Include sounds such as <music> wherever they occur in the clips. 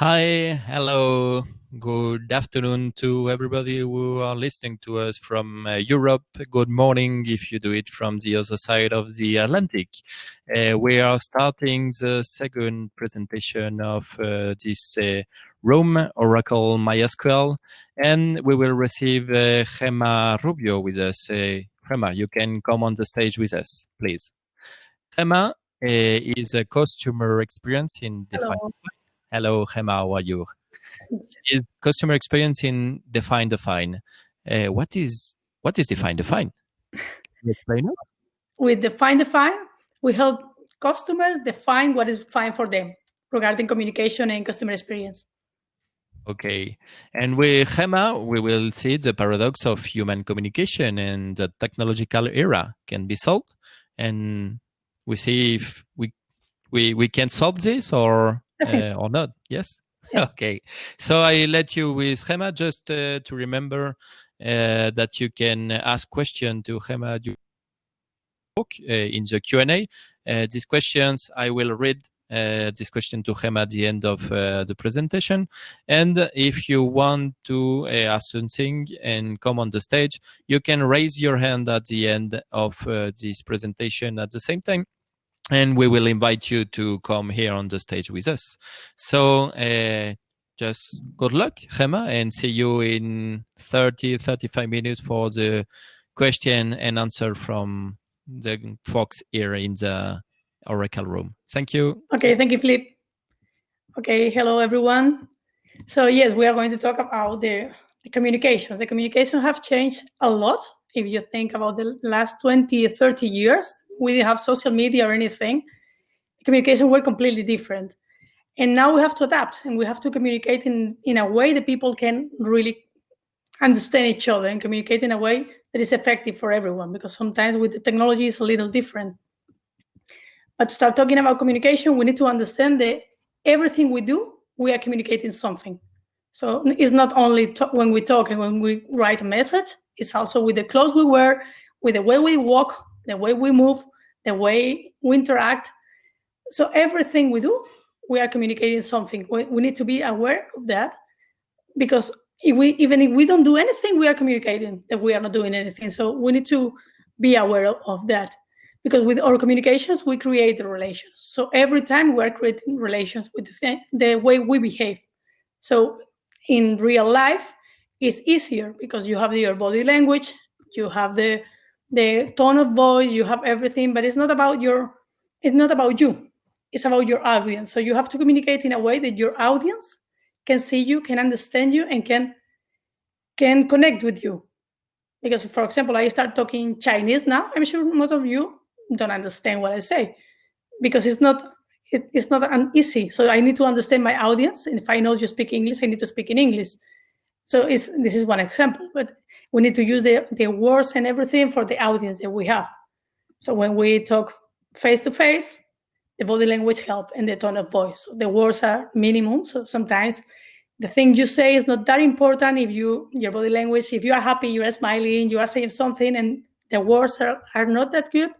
Hi, hello, good afternoon to everybody who are listening to us from uh, Europe. Good morning if you do it from the other side of the Atlantic. Uh, we are starting the second presentation of uh, this uh, Roam Oracle MySQL, and we will receive uh, Gemma Rubio with us. Uh, Gemma, you can come on the stage with us, please. Gemma uh, is a customer experience in. Hello. Hello, Gemma, how are you? Is customer experience in Define Define. Uh, what is what is Define Define? Can you explain it? With Define Define, we help customers define what is fine for them regarding communication and customer experience. Okay. And with Gemma, we will see the paradox of human communication and the technological era can be solved. And we see if we we, we can solve this or uh, or not. Yes. Yeah. <laughs> Okay. So I let you with Hema just uh, to remember uh, that you can ask question to Hema uh, in the Q&A. Uh, these questions I will read uh, this question to Gemma at the end of uh, the presentation. And if you want to uh, ask something and come on the stage, you can raise your hand at the end of uh, this presentation at the same time. And we will invite you to come here on the stage with us. So uh, just good luck, Gemma, and see you in 30, 35 minutes for the question and answer from the folks here in the Oracle room. Thank you. Okay, thank you, Flip. Okay, hello everyone. So yes, we are going to talk about the, the communications. The communications have changed a lot. If you think about the last 20, 30 years, we didn't have social media or anything. Communication were completely different. And now we have to adapt and we have to communicate in, in a way that people can really understand each other and communicate in a way that is effective for everyone because sometimes with the technology it's a little different. But to start talking about communication, we need to understand that everything we do, we are communicating something. So it's not only when we talk and when we write a message, it's also with the clothes we wear, with the way we walk, the way we move, the way we interact. So everything we do, we are communicating something. We, we need to be aware of that because if we even if we don't do anything, we are communicating that we are not doing anything. So we need to be aware of, of that because with our communications we create the relations so every time we're creating relations with the, thing, the way we behave so in real life it's easier because you have your body language you have the the tone of voice you have everything but it's not about your it's not about you it's about your audience so you have to communicate in a way that your audience can see you can understand you and can can connect with you because for example i start talking chinese now i'm sure most of you don't understand what I say because it's not it, it's not an easy. So I need to understand my audience, and if I know you speak English, I need to speak in English. So it's this is one example, but we need to use the, the words and everything for the audience that we have. So when we talk face to face, the body language help and the tone of voice. So the words are minimum. So sometimes the thing you say is not that important if you your body language, if you are happy, you are smiling, you are saying something, and the words are, are not that good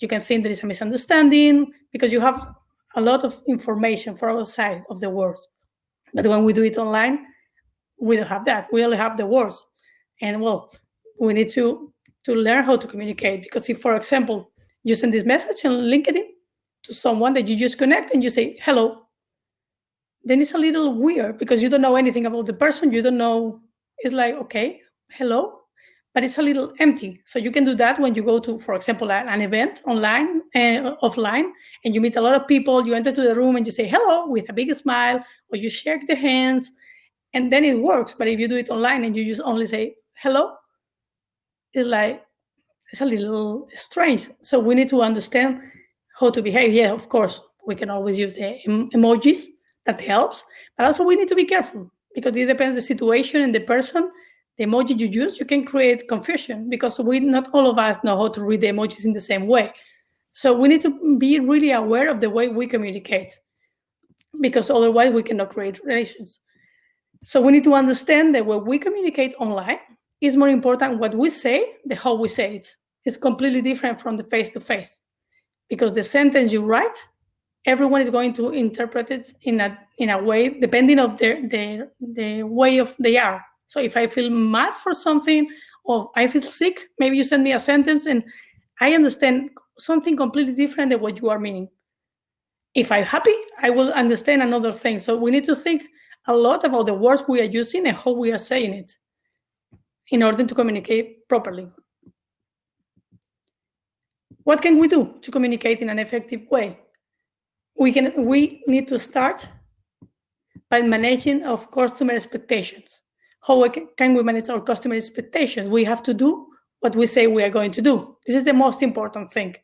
you can think there is a misunderstanding because you have a lot of information for our side of the words. But when we do it online, we don't have that. We only have the words. And well, we need to to learn how to communicate because if, for example, you send this message on LinkedIn to someone that you just connect and you say hello, then it's a little weird because you don't know anything about the person. You don't know. It's like okay, hello, but it's a little empty. So you can do that when you go to, for example, an event online, uh, offline, and you meet a lot of people. You enter to the room and you say hello with a big smile, or you shake the hands, and then it works. But if you do it online and you just only say hello, it's like it's a little strange. So we need to understand how to behave. Yeah, of course, we can always use eh, em- emojis. That helps, but also we need to be careful because it depends the situation and the person the emoji you use, you can create confusion because we not all of us know how to read the emojis in the same way. So we need to be really aware of the way we communicate because otherwise we cannot create relations. So we need to understand that when we communicate online, it's more important what we say than how we say it. It's completely different from the face to face because the sentence you write, everyone is going to interpret it in a in a way depending of the, the, the way of they are. So if I feel mad for something or I feel sick, maybe you send me a sentence and I understand something completely different than what you are meaning. If I'm happy, I will understand another thing. So we need to think a lot about the words we are using and how we are saying it in order to communicate properly. What can we do to communicate in an effective way? We can we need to start by managing of customer expectations. How can we manage our customer expectations? We have to do what we say we are going to do. This is the most important thing.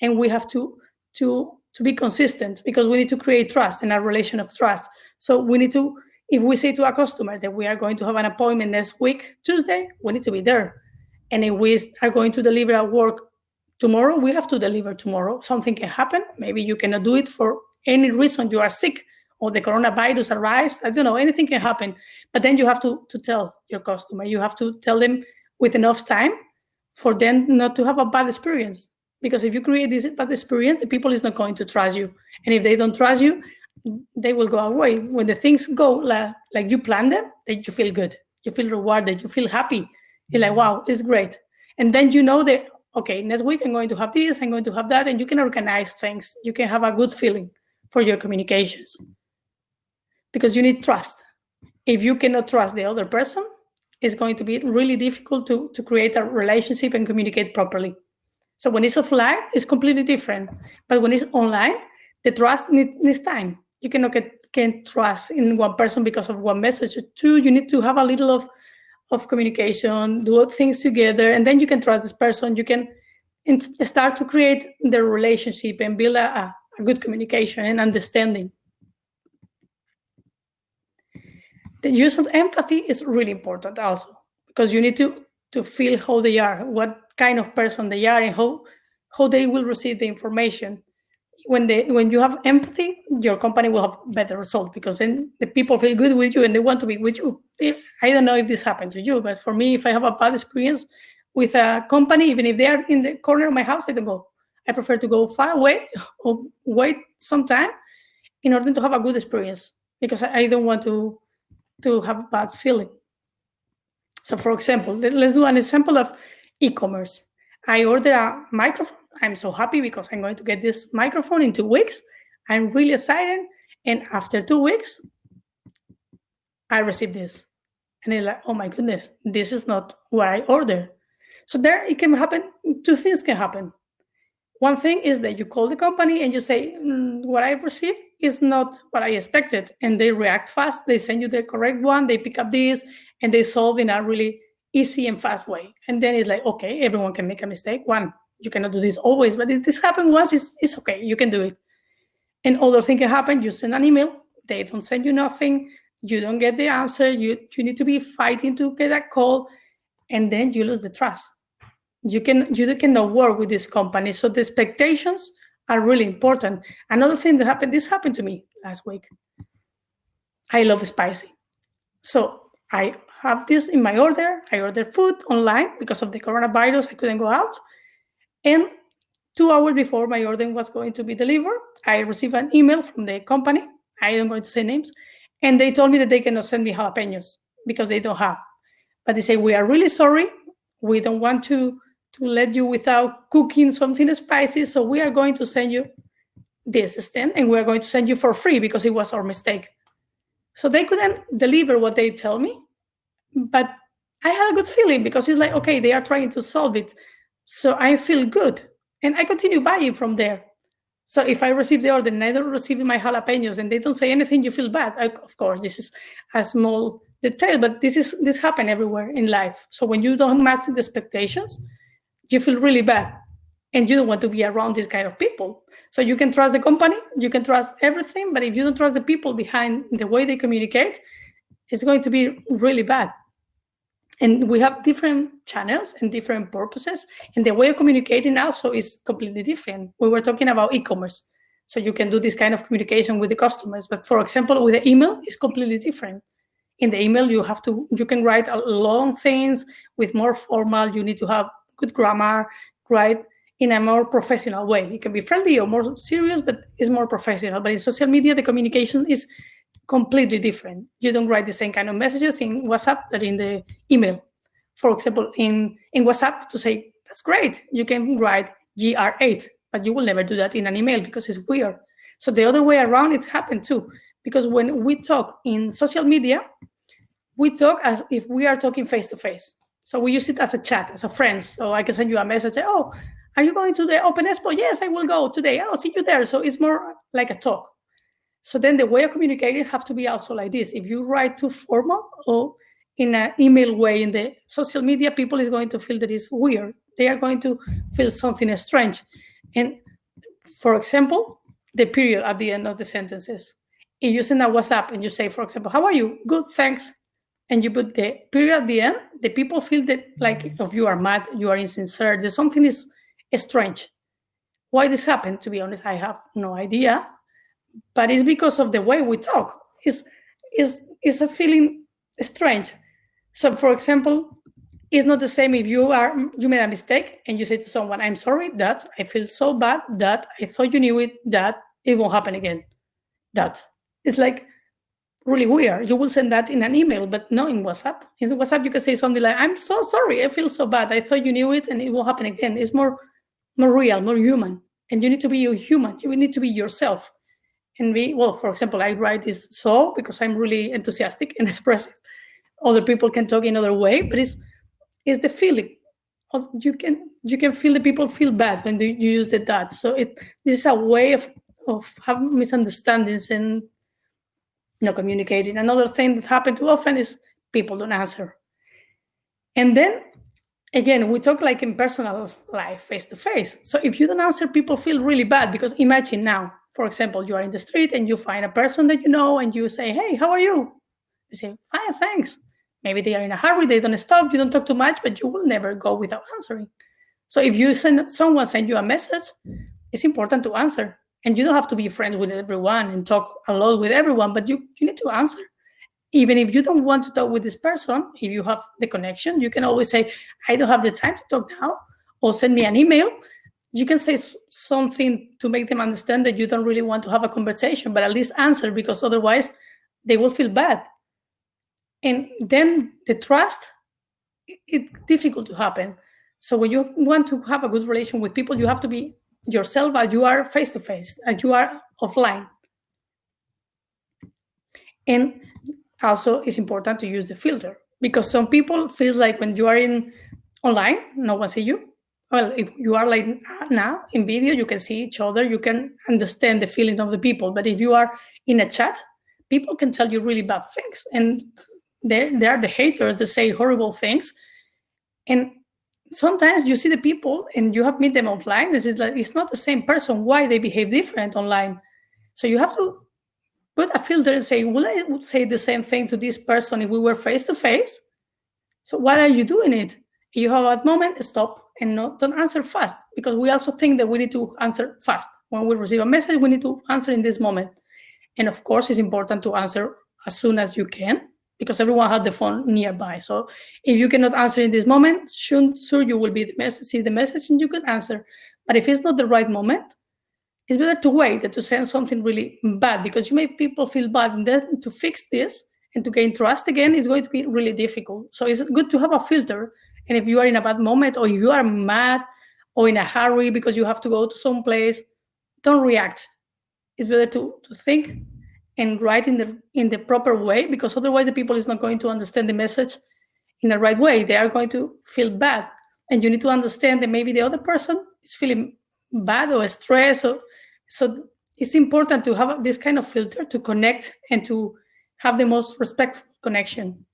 And we have to, to, to be consistent because we need to create trust and a relation of trust. So we need to, if we say to a customer that we are going to have an appointment next week, Tuesday, we need to be there. And if we are going to deliver a work tomorrow, we have to deliver tomorrow. Something can happen. Maybe you cannot do it for any reason. You are sick or the coronavirus arrives. I don't know, anything can happen. But then you have to, to tell your customer. You have to tell them with enough time for them not to have a bad experience. Because if you create this bad experience, the people is not going to trust you. And if they don't trust you, they will go away. When the things go like, like you plan them, that you feel good. You feel rewarded. You feel happy. You're like, mm-hmm. wow, it's great. And then you know that, okay, next week I'm going to have this, I'm going to have that, and you can organize things. You can have a good feeling for your communications because you need trust. If you cannot trust the other person, it's going to be really difficult to, to create a relationship and communicate properly. So when it's offline, it's completely different. But when it's online, the trust need, needs time. You cannot get can trust in one person because of one message. Two, you need to have a little of, of communication, do things together, and then you can trust this person. You can start to create the relationship and build a, a good communication and understanding. the use of empathy is really important also because you need to to feel how they are what kind of person they are and how how they will receive the information when they when you have empathy your company will have better result because then the people feel good with you and they want to be with you if, i don't know if this happened to you but for me if i have a bad experience with a company even if they are in the corner of my house i don't go i prefer to go far away <laughs> or wait some time in order to have a good experience because i don't want to to have a bad feeling. So for example, let's do an example of e-commerce. I order a microphone. I'm so happy because I'm going to get this microphone in two weeks. I'm really excited. And after two weeks, I receive this. And it's like, oh my goodness, this is not what I ordered. So there it can happen, two things can happen. One thing is that you call the company and you say, mm, what I received is not what I expected. And they react fast. They send you the correct one. They pick up this and they solve in a really easy and fast way. And then it's like, okay, everyone can make a mistake. One, you cannot do this always, but if this happened once, it's, it's okay. You can do it. And other thing can happen. You send an email. They don't send you nothing. You don't get the answer. You, you need to be fighting to get a call. And then you lose the trust. You can you cannot work with this company. So the expectations are really important. Another thing that happened, this happened to me last week. I love spicy. So I have this in my order. I ordered food online because of the coronavirus. I couldn't go out. And two hours before my order was going to be delivered, I received an email from the company. I am going to say names. And they told me that they cannot send me jalapenos because they don't have. But they say, we are really sorry. We don't want to to let you without cooking something spicy. So we are going to send you this stand and we're going to send you for free because it was our mistake. So they couldn't deliver what they tell me, but I had a good feeling because it's like, okay, they are trying to solve it. So I feel good and I continue buying from there. So if I receive the order and I don't receive my jalapenos and they don't say anything, you feel bad. I, of course, this is a small detail, but this is this happen everywhere in life. So when you don't match the expectations, you feel really bad and you don't want to be around this kind of people. So you can trust the company, you can trust everything, but if you don't trust the people behind the way they communicate, it's going to be really bad. And we have different channels and different purposes, and the way of communicating also is completely different. We were talking about e-commerce, so you can do this kind of communication with the customers. But for example, with the email, it's completely different. In the email, you have to you can write long things with more formal. You need to have good grammar, right? In a more professional way. It can be friendly or more serious, but it's more professional. But in social media, the communication is completely different. You don't write the same kind of messages in WhatsApp that in the email. For example, in, in WhatsApp to say, that's great, you can write GR8, but you will never do that in an email because it's weird. So the other way around, it happened too. Because when we talk in social media, we talk as if we are talking face to face. So we use it as a chat, as a friend. So I can send you a message, say, oh, are you going to the Open Expo? Yes, I will go today. I'll see you there. So it's more like a talk. So then the way of communicating have to be also like this. If you write too formal or in an email way in the social media, people is going to feel that it's weird. They are going to feel something strange. And for example, the period at the end of the sentences. If you send a WhatsApp and you say, for example, how are you? Good, thanks. And you put the period at the end, the people feel that like if you are mad, you are insincere, there's something is strange. Why this happened, to be honest, I have no idea but it's because of the way we talk. It's, it's, it's a feeling strange. So for example, it's not the same if you are you made a mistake and you say to someone, I'm sorry that I feel so bad that I thought you knew it, that it won't happen again. That it's like really weird. You will send that in an email, but not in WhatsApp. In WhatsApp, you can say something like, I'm so sorry, I feel so bad. I thought you knew it and it won't happen again. It's more more real, more human. And you need to be human. You need to be yourself and we well for example i write this so because i'm really enthusiastic and <laughs> expressive. Other people can talk in another way but it's it's the feeling you can you can feel the people feel bad when you use the that. So it this is a way of of having misunderstandings and you know communicating. Another thing that happens too often is people don't answer. And then again we talk like in personal life face to face. So if you don't answer people feel really bad because imagine now for example, you are in the street and you find a person that you know and you say, hey, how are you? They say, fine, thanks. Maybe they are in a hurry, they don't stop, you don't talk too much, but you will never go without answering. So if you send someone send you a message, it's important to answer. And you don't have to be friends with everyone and talk a lot with everyone, but you, you need to answer. Even if you don't want to talk with this person, if you have the connection, you can always say, I don't have the time to talk now, or send me an email you can say something to make them understand that you don't really want to have a conversation, but at least answer because otherwise they will feel bad. And then the trust, it's difficult to happen. So when you want to have a good relation with people, you have to be yourself as you are face to face, as you are offline. And also it's important to use the filter because some people feel like when you are in online, no one see you well, if you are like now in video, you can see each other, you can understand the feeling of the people. But if you are in a chat, people can tell you really bad things. And they they are the haters that say horrible things. And sometimes you see the people and you have meet them offline. This is like it's not the same person. Why they behave different online? So you have to put a filter and say, will I would say the same thing to this person if we were face to face? So why are you doing it? If you have a moment, stop and not, don't answer fast because we also think that we need to answer fast. When we receive a message, we need to answer in this moment. And of course, it's important to answer as soon as you can because everyone has the phone nearby. So if you cannot answer in this moment, soon, sure you will be the message, see the message and you can answer. But if it's not the right moment, it's better to wait than to send something really bad because you make people feel bad. And then to fix this and to gain trust again is going to be really difficult. So it's good to have a filter and if you are in a bad moment or you are mad or in a hurry because you have to go to some place, don't react. It's better to, to think and write in the in the proper way because otherwise the people is not going to understand the message in the right way. They are going to feel bad. And you need to understand that maybe the other person is feeling bad or stressed. Or, so it's important to have this kind of filter to connect and to have the most respectful connection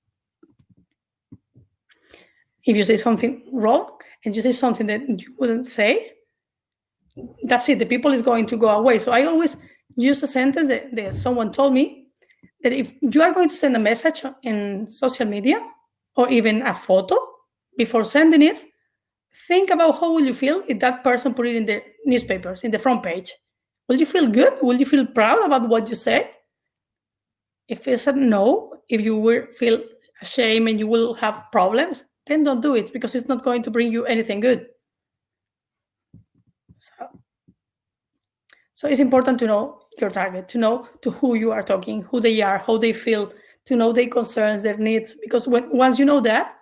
if you say something wrong and you say something that you wouldn't say, that's it. The people is going to go away. So I always use a sentence that, that someone told me that if you are going to send a message in social media or even a photo before sending it, think about how will you feel if that person put it in the newspapers, in the front page. Will you feel good? Will you feel proud about what you say? If it's a no, if you will feel ashamed and you will have problems, then don't do it because it's not going to bring you anything good. So, so it's important to know your target, to know to who you are talking, who they are, how they feel, to know their concerns, their needs. Because when, once you know that,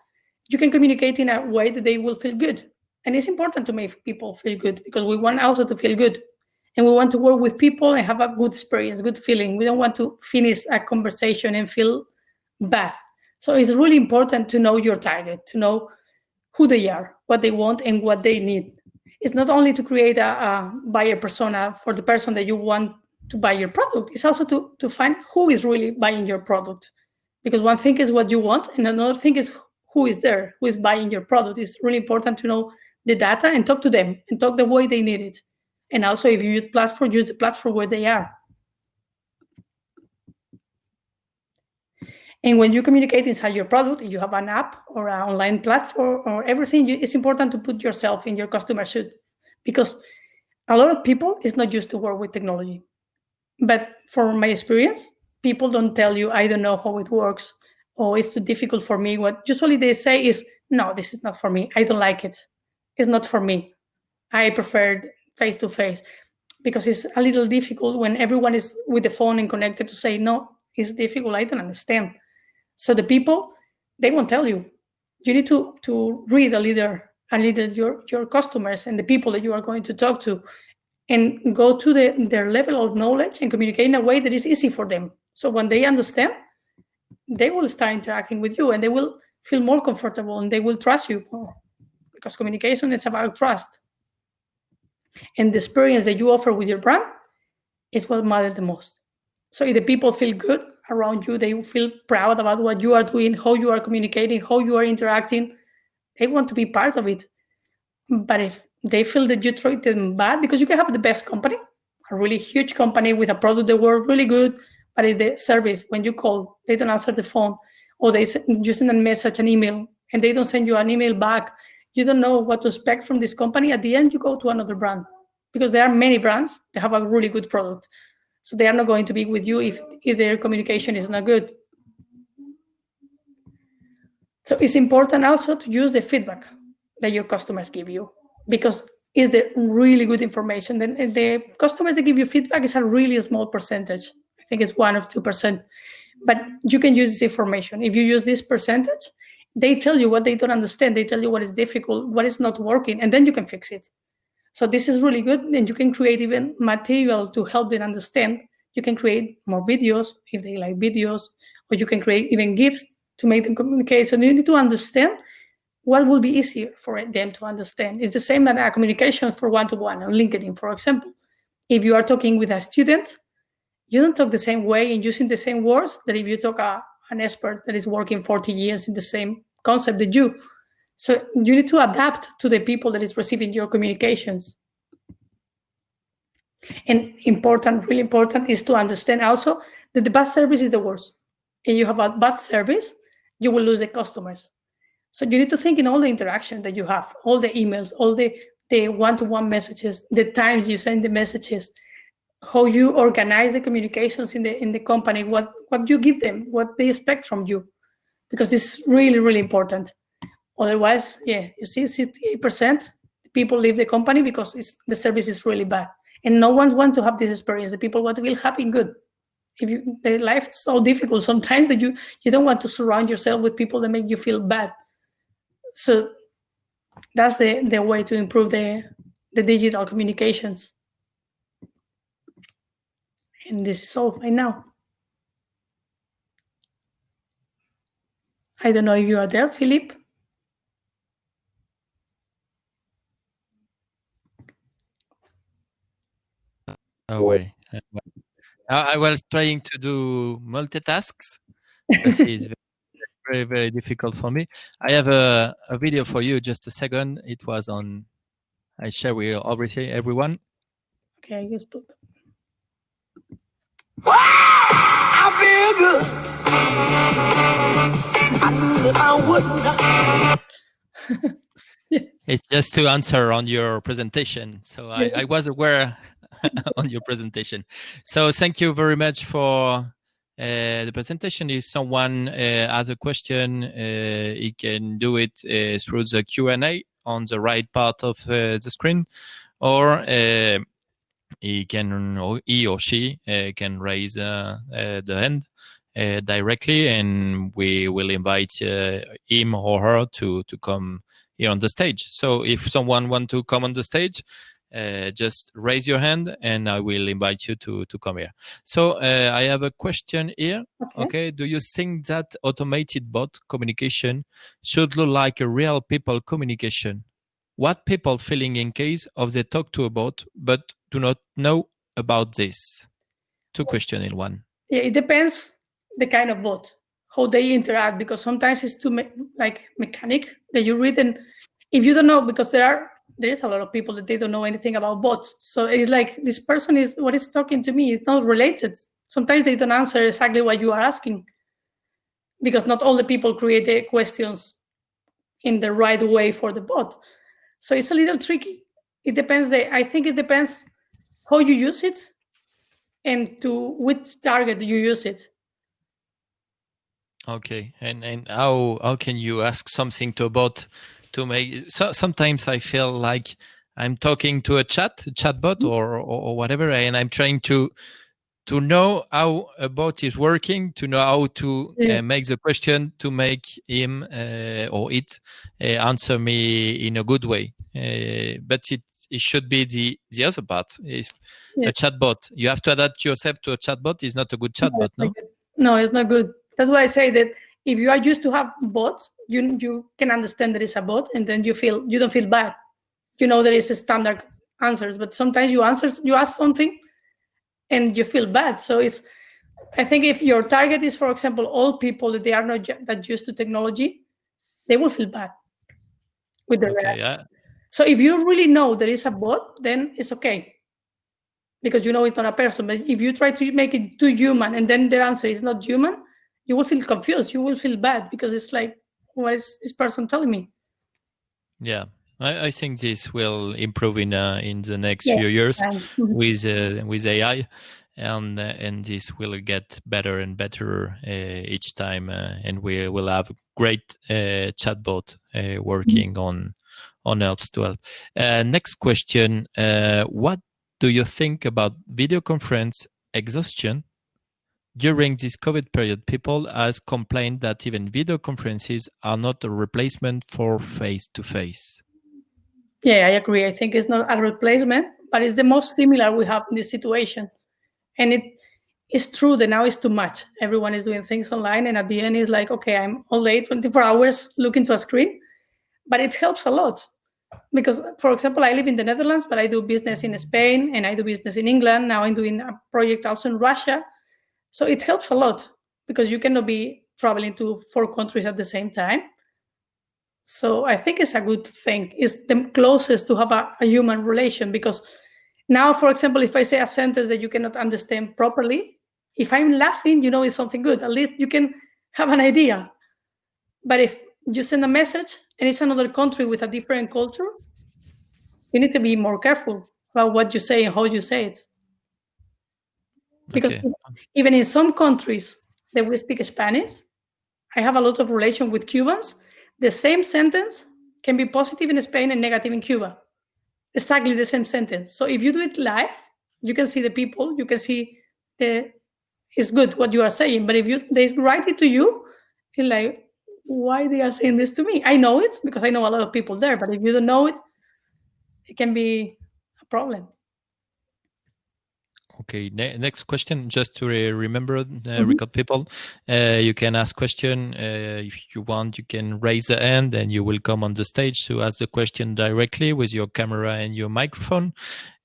you can communicate in a way that they will feel good. And it's important to make people feel good because we want also to feel good. And we want to work with people and have a good experience, good feeling. We don't want to finish a conversation and feel bad. So it's really important to know your target, to know who they are, what they want, and what they need. It's not only to create a, a buyer persona for the person that you want to buy your product, it's also to, to find who is really buying your product. Because one thing is what you want, and another thing is who is there, who is buying your product. It's really important to know the data and talk to them and talk the way they need it. And also, if you use platform, use the platform where they are. And when you communicate inside your product, you have an app or an online platform or everything, it's important to put yourself in your customer suit because a lot of people is not used to work with technology. But from my experience, people don't tell you, I don't know how it works or it's too difficult for me. What usually they say is, no, this is not for me. I don't like it. It's not for me. I prefer face to face because it's a little difficult when everyone is with the phone and connected to say, no, it's difficult. I don't understand. So the people, they won't tell you. You need to, to read a little, a little your, your customers and the people that you are going to talk to and go to the, their level of knowledge and communicate in a way that is easy for them. So when they understand, they will start interacting with you and they will feel more comfortable and they will trust you more because communication is about trust. And the experience that you offer with your brand is what matters the most. So if the people feel good around you, they feel proud about what you are doing, how you are communicating, how you are interacting, they want to be part of it. But if they feel that you treat them bad, because you can have the best company, a really huge company with a product that works really good, but if the service, when you call, they don't answer the phone, or they you send a message, an email, and they don't send you an email back, you don't know what to expect from this company. At the end, you go to another brand because there are many brands that have a really good product. So they are not going to be with you if, if their communication is not good. So it's important also to use the feedback that your customers give you because it's the really good information. Then eh, the customers that give you feedback is a really small percentage. I think it's one two percent. But you can use this information. If you use this percentage, they tell you what they don't understand. They tell you what is difficult, what is not working, and then you can fix it. So this is really good. And you can create even material to help them understand. You can create more videos if they like videos, or you can create even gifts to make them communicate. So you need to understand what will be easier for them to understand. It's the same as a communication for one-to-one on LinkedIn, for example. If you are talking with a student, you don't talk the same way and using the same words that if you talk a, an expert that is working 40 years in the same concept that you. So you need to adapt to the people that is receiving your communications. And important, really important, is to understand also that the bad service is the worst. And you have a bad service, you will lose the customers. So you need to think in all the interaction that you have, all the emails, all the the one-to-one -one messages, the times you send the messages, how you organize the communications in the in the company, what what you give them, what they expect from you, because this is really really important. Otherwise, yeah, you see, 68% people leave the company because the service is really bad, and no one wants to have this experience. The people want to feel happy and good. If you, the life is so difficult sometimes that you you don't want to surround yourself with people that make you feel bad. So that's the the way to improve the the digital communications. And this is all right now. I don't know if you are there, Philip. Oh, no way. Uh, I was trying to do multitasks. This is very, very difficult for me. I have a, a video for you. Just a second. It was on. I share with everything, everyone. Okay, I just put. Wow, I feel good. I knew that I wouldn't. <laughs> It's just to answer on your presentation. So I, I was aware <laughs> on your presentation. So thank you very much for uh, the presentation. If someone uh, has a question, uh, he can do it uh, through the Q&A on the right part of uh, the screen, or uh, he can or he or she can raise the hand directly, and we will invite him or her to to come here on the stage. So if someone want to come on the stage, uh, just raise your hand, and I will invite you to to come here. So uh, I have a question here. Okay. Okay, do you think that automated bot communication should look like a real people communication? What people feeling in case of they talk to a bot but do not know about this? Two questions in one. Yeah, it depends the kind of bot, how they interact, because sometimes it's too me- like mechanic that you read and if you don't know, because there are there is a lot of people that they don't know anything about bots. So it's like this person is what is talking to me. It's not related. Sometimes they don't answer exactly what you are asking, because not all the people create the questions in the right way for the bot. So it's a little tricky. It depends. The I think it depends how you use it and to which target you use it. Okay, and and how how can you ask something to a bot to make? So sometimes I feel like I'm talking to a chat, a chatbot, or, or or whatever, and I'm trying to to know how a bot is working, to know how to uh, make the question, to make him uh, or it uh, answer me in a good way. Uh, but it it should be the the other part. If a chatbot, you have to adapt yourself to a chatbot. Is not a good chatbot, no? No, it's not good. That's why I say that if you are used to have bots, you you can understand that it's a bot, and then you feel you don't feel bad. You know there is a standard answers, but sometimes you answer you ask something, and you feel bad. So it's I think if your target is, for example, all people that they are not that used to technology, they will feel bad with the Okay, yeah. So if you really know there is a bot, then it's okay. Because you know it's not a person. But if you try to make it too human and then the answer is not human, you will feel confused. You will feel bad because it's like, what is this person telling me? Yeah, I, I think this will improve in uh, in the next Yeah. few years <laughs> with uh, with AI, and uh, and this will get better and better uh, each time, uh, and we will have a great uh, chatbot uh, working on on helps to help. Uh, next question: uh, What do you think about video conference exhaustion? During this COVID period, people has complained that even video conferences are not a replacement for face to face. Yeah, I agree. I think it's not a replacement, but it's the most similar we have in this situation. And it is true that now it's too much. Everyone is doing things online, and at the end, it's like, okay, I'm all day, 24 hours looking to a screen. But it helps a lot because, for example, I live in the Netherlands, but I do business in Spain and I do business in England. Now I'm doing a project also in Russia. So it helps a lot because you cannot be traveling to four countries at the same time. So I think it's a good thing. It's the closest to have a, a human relation because now, for example, if I say a sentence that you cannot understand properly, if I'm laughing, you know it's something good. At least you can have an idea. But if you send a message and it's another country with a different culture, you need to be more careful about what you say and how you say it. Because Okay. even in some countries that we speak Spanish, I have a lot of relation with Cubans. The same sentence can be positive in Spain and negative in Cuba. Exactly the same sentence. So if you do it live, you can see the people, you can see the it's good what you are saying. But if you they write it to you, it's like, why they are saying this to me? I know it because I know a lot of people there, but if you don't know it, it can be a problem. Okay, ne- next question. Just to re- remember, uh, record people, uh, you can ask question uh, if you want. You can raise the hand, and you will come on the stage to ask the question directly with your camera and your microphone.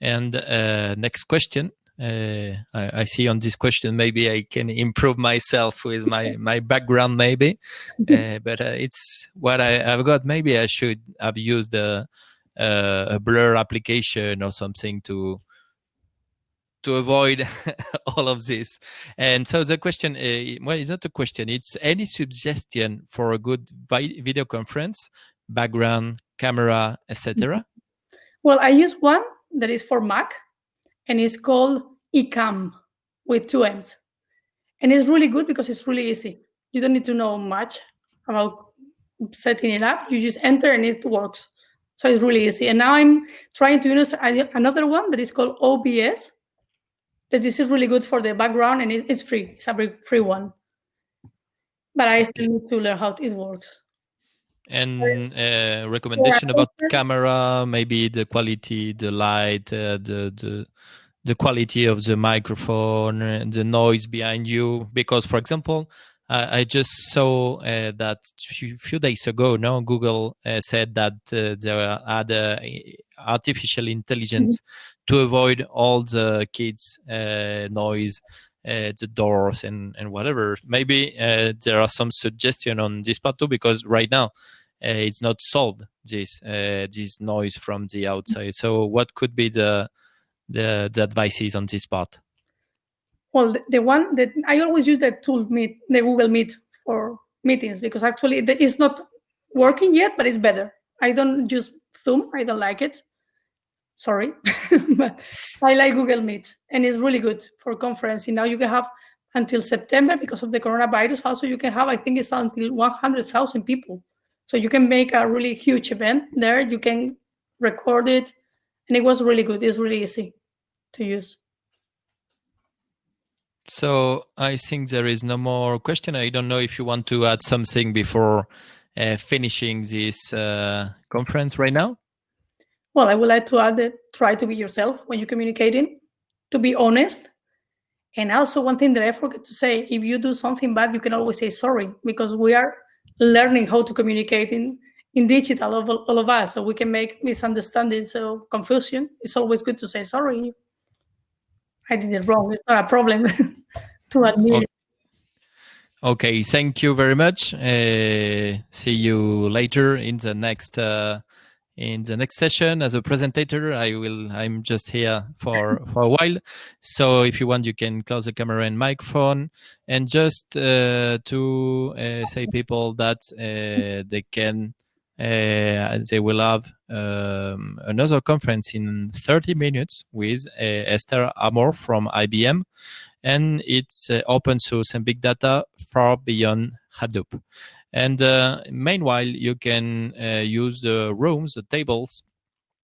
And uh, next question. Uh, I, I see on this question maybe I can improve myself with my my background maybe, <laughs> uh, but uh, it's what I, I've got. Maybe I should have used a, a, a blur application or something to to avoid <laughs> all of this. And so the question, uh, well, it's not a question. It's any suggestion for a good vi- video conference, background, camera, etc. Well, I use one that is for Mac, and it's called Ecamm with two M's. And it's really good because it's really easy. You don't need to know much about setting it up. You just enter and it works. So it's really easy. And now I'm trying to use another one that is called OBS. That this is really good for the background and it's free. It's a free one. But I still need to learn how it works. And uh, recommendation about the camera, maybe the quality, the light, uh, the the the quality of the microphone, uh, the noise behind you. Because, for example, I, I just saw uh, that few, few days ago, no, Google uh, said that uh, they had uh, artificial intelligence mm-hmm. to avoid all the kids' uh, noise, uh, the doors, and and whatever. Maybe there are some suggestion on this part too, because right now it's not solved this this noise from the outside. So, what could be the the, the advices on this part? Well, the, the, one that I always use the tool Meet, the Google Meet for meetings because actually it's not working yet, but it's better. I don't use Zoom. I don't like it. Sorry, <laughs> but I like Google Meet and it's really good for conferencing. Now you can have until September because of the coronavirus. Also, you can have, I think it's until 100,000 people. So you can make a really huge event there. You can record it and it was really good. It's really easy to use. So I think there is no more question. I don't know if you want to add something before uh, finishing this uh, conference right now. Well, I would like to add that try to be yourself when you're communicating, to be honest. And also one thing that I forgot to say, if you do something bad, you can always say sorry because we are learning how to communicate in, in digital, all, all of us, so we can make misunderstandings, so confusion. It's always good to say sorry I did it wrong. It's not a problem <laughs> to admit. Okay. okay, thank you very much. Uh, see you later in the next uh, in the next session as a presenter. I will. I'm just here for <laughs> for a while. So if you want, you can close the camera and microphone. And just uh, to uh, say people that uh, they can uh, they will have um, another conference in 30 minutes with uh, Esther Amor from IBM, and it's uh, open source and big data far beyond Hadoop. And meanwhile, you can use the rooms, the tables.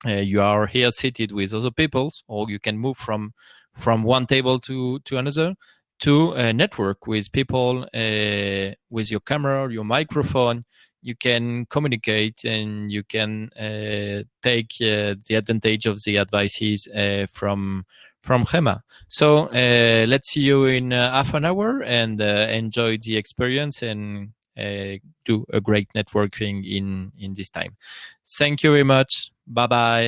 you are here seated with other people, or you can move from from one table to to another to uh, network with people uh, with your camera, your microphone, you can communicate and you can uh, take uh, the advantage of the advices uh, from from Gema. So uh, let's see you in uh, half an hour and uh, enjoy the experience and do a great networking in in this time. Thank you very much. Bye bye.